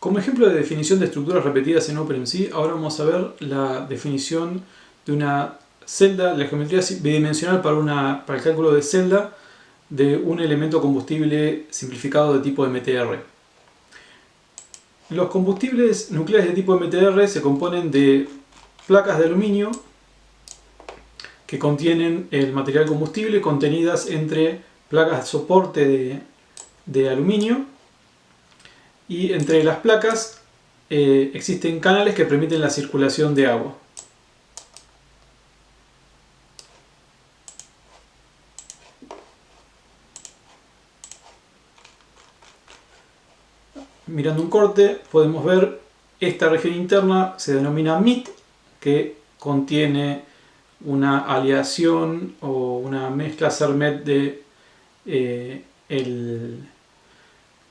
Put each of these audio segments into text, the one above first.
Como ejemplo de definición de estructuras repetidas en OpenMC, ahora vamos a ver la definición de una celda, la geometría bidimensional para, una, el cálculo de celda de un elemento combustible simplificado de tipo MTR. Los combustibles nucleares de tipo MTR se componen de placas de aluminio que contienen el material combustible contenidas entre placas de soporte de aluminio y entre las placas eh, existen canales que permiten la circulación de agua. Mirando un corte podemos ver esta región interna se denomina MIT que contiene una aleación o una mezcla CERMET de eh, el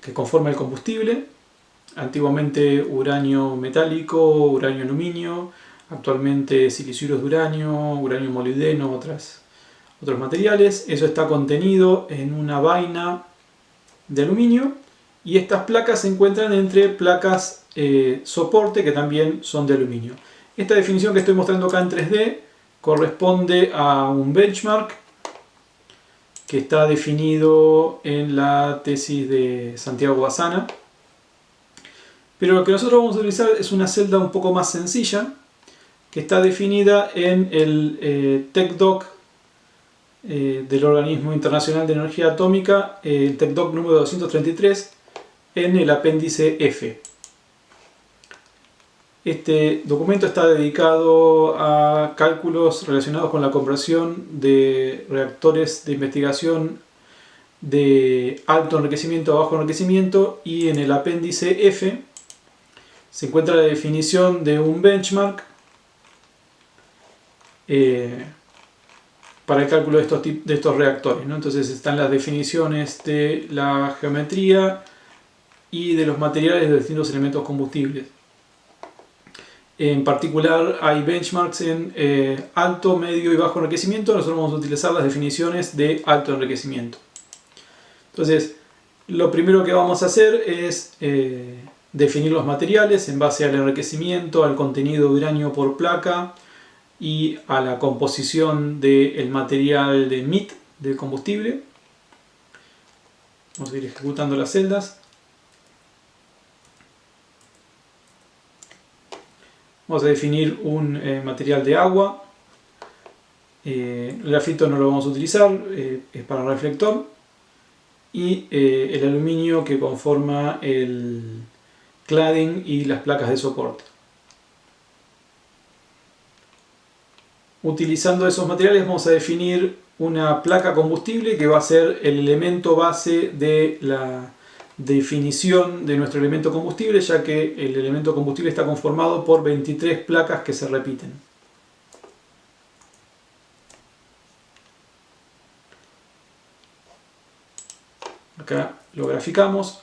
que conforma el combustible, antiguamente uranio metálico, uranio aluminio, actualmente siliciuros de uranio, uranio molibdeno, otras, otros materiales. Eso está contenido en una vaina de aluminio y estas placas se encuentran entre placas eh, soporte que también son de aluminio. Esta definición que estoy mostrando acá en 3D corresponde a un benchmark que está definido en la tesis de Santiago Basana. Pero lo que nosotros vamos a utilizar es una celda un poco más sencilla, que está definida en el eh, TECDOC eh, del Organismo Internacional de Energía Atómica, el TECDOC número 233, en el apéndice F. Este documento está dedicado a cálculos relacionados con la conversión de reactores de investigación de alto enriquecimiento a bajo enriquecimiento y en el apéndice F se encuentra la definición de un benchmark eh, para el cálculo de estos, de estos reactores. Entonces están las definiciones de la geometría y de los materiales de distintos elementos combustibles. En particular hay benchmarks en eh, alto, medio y bajo enriquecimiento. Nosotros vamos a utilizar las definiciones de alto enriquecimiento. Entonces, lo primero que vamos a hacer es eh, definir los materiales en base al enriquecimiento, al contenido de uranio por placa y a la composición del material de MIT del combustible. Vamos a ir ejecutando las celdas. Vamos a definir un eh, material de agua. Eh, el grafito no lo vamos a utilizar, eh, es para reflector. Y el aluminio que conforma el cladding y las placas de soporte. Utilizando esos materiales vamos a definir una placa combustible que va a ser el elemento base de la definición de nuestro elemento combustible, ya que el elemento combustible está conformado por 23 placas que se repiten. Acá lo graficamos.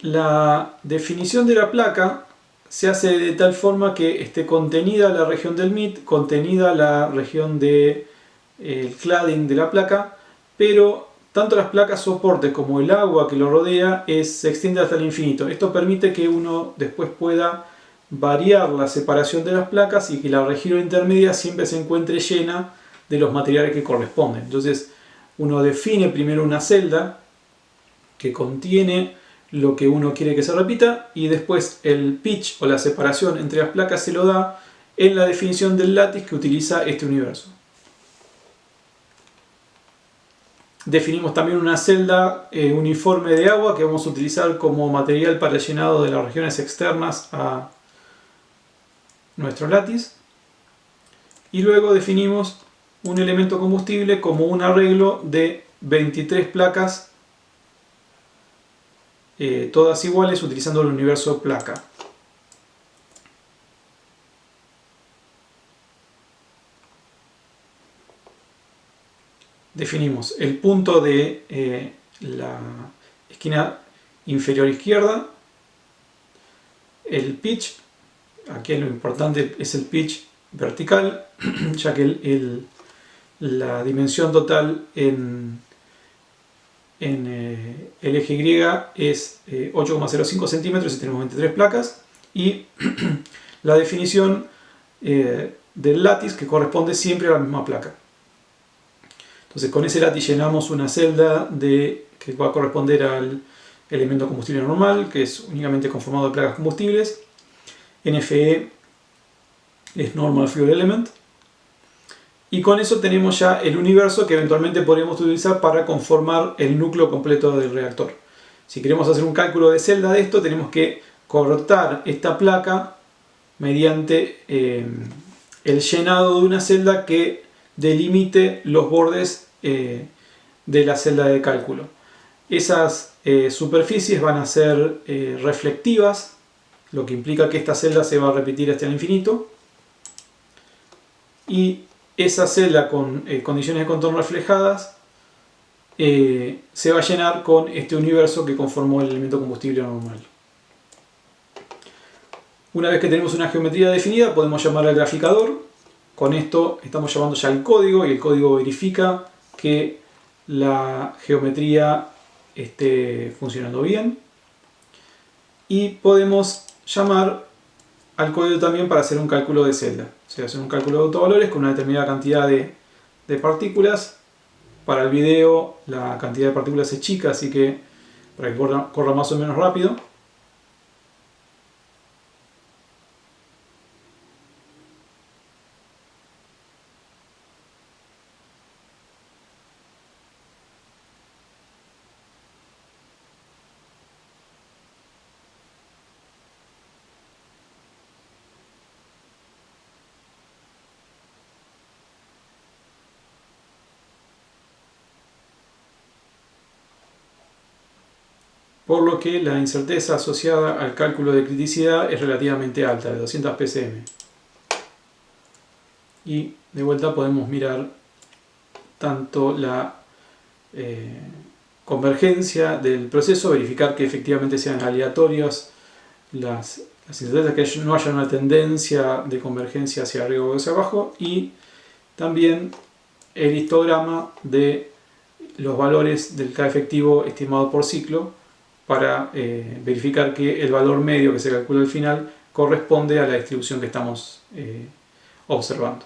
La definición de la placa se hace de tal forma que esté contenida la región del MIT, contenida la región del de, cladding de la placa, pero tanto las placas soporte como el agua que lo rodea es, se extiende hasta el infinito. Esto permite que uno después pueda variar la separación de las placas y que la región intermedia siempre se encuentre llena de los materiales que corresponden. Entonces uno define primero una celda que contiene lo que uno quiere que se repita y después el pitch o la separación entre las placas se lo da en la definición del látiz que utiliza este universo. Definimos también una celda eh, uniforme de agua que vamos a utilizar como material para el llenado de las regiones externas a nuestro látiz. Y luego definimos un elemento combustible como un arreglo de 23 placas, eh, todas iguales utilizando el universo placa. Definimos el punto de eh, la esquina inferior izquierda, el pitch, aquí lo importante es el pitch vertical, ya que la dimensión total en, eh, el eje Y es 8,05 centímetros y tenemos 23 placas y la definición del látiz que corresponde siempre a la misma placa. Entonces con ese látiz llenamos una celda de, que va a corresponder al elemento combustible normal, que es únicamente conformado de placas combustibles. NFE es Normal Fuel Element. Y con eso tenemos ya el universo que eventualmente podremos utilizar para conformar el núcleo completo del reactor. Si queremos hacer un cálculo de celda de esto, tenemos que cortar esta placa mediante eh, el llenado de una celda que delimite los bordes eh, de la celda de cálculo. Esas eh, superficies van a ser eh, reflectivas, lo que implica que esta celda se va a repetir hasta el infinito. Y esa celda con condiciones de contorno reflejadas se va a llenar con este universo que conformó el elemento combustible normal. Una vez que tenemos una geometría definida podemos llamar al graficador. Con esto estamos llamando ya el código y el código verifica que la geometría esté funcionando bien. Y podemos llamar al código también para hacer un cálculo de celda. O sea, hacer un cálculo de autovalores con una determinada cantidad de, de partículas. Para el video la cantidad de partículas es chica, así que para que corra más o menos rápido. Por lo que la incerteza asociada al cálculo de criticidad es relativamente alta, de 200 ppm. Y de vuelta podemos mirar tanto la eh, convergencia del proceso, verificar que efectivamente sean aleatorias las, las incertezas, que no haya una tendencia de convergencia hacia arriba o hacia abajo, y también el histograma de los valores del K efectivo estimado por ciclo, para eh, verificar que el valor medio que se calcula al final corresponde a la distribución que estamos eh, observando.